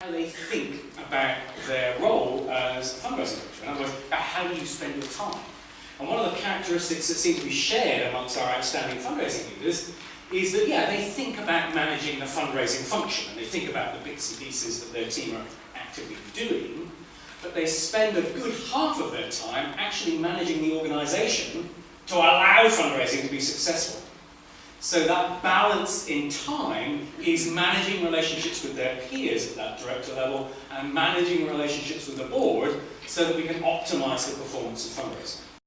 how they think about their role as fundraising coach. In other words, about how you spend your time. And one of the characteristics that seem to be shared amongst our outstanding fundraising leaders is that, yeah, they think about managing the fundraising function and they think about the bits and pieces that their team are actively doing, but they spend a good half of their time actually managing the organisation to allow fundraising to be successful. So that balance in time is managing relationships with their peers at that director level and managing relationships with the board so that we can optimise the performance of fundraising.